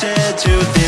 said to